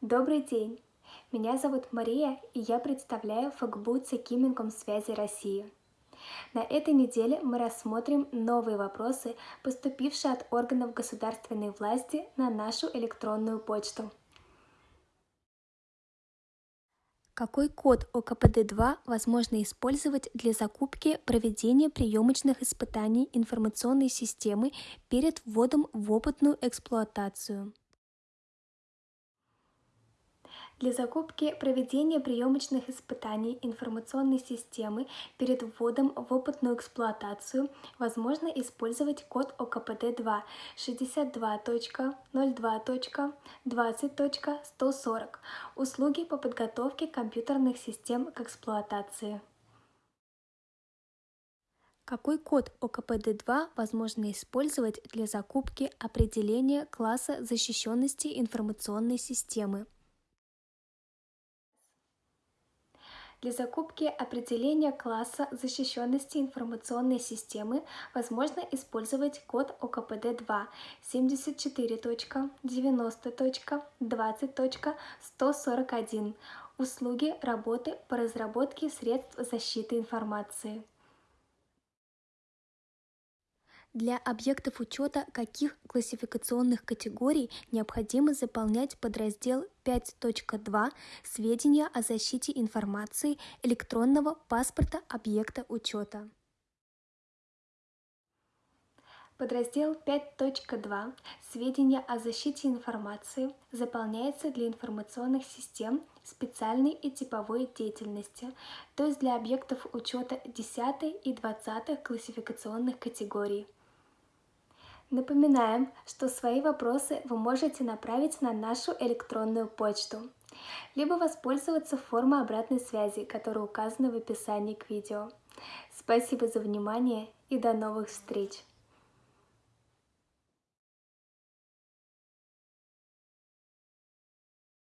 Добрый день! Меня зовут Мария, и я представляю ФГБУ Цекиминком связи России. На этой неделе мы рассмотрим новые вопросы, поступившие от органов государственной власти на нашу электронную почту. Какой код ОКПД-2 возможно использовать для закупки проведения приемочных испытаний информационной системы перед вводом в опытную эксплуатацию? Для закупки проведения приемочных испытаний информационной системы перед вводом в опытную эксплуатацию возможно использовать код ОКПД-2 62.02.20.140 «Услуги по подготовке компьютерных систем к эксплуатации». Какой код ОКПД-2 возможно использовать для закупки определения класса защищенности информационной системы? Для закупки определения класса защищенности информационной системы возможно использовать код ОКПД-2 74.90.20.141 «Услуги работы по разработке средств защиты информации». Для объектов учета каких классификационных категорий необходимо заполнять подраздел 5.2 «Сведения о защите информации электронного паспорта объекта учета». Подраздел 5.2 «Сведения о защите информации» заполняется для информационных систем специальной и типовой деятельности, то есть для объектов учета 10 и 20 классификационных категорий. Напоминаем, что свои вопросы вы можете направить на нашу электронную почту, либо воспользоваться формой обратной связи, которая указана в описании к видео. Спасибо за внимание и до новых встреч!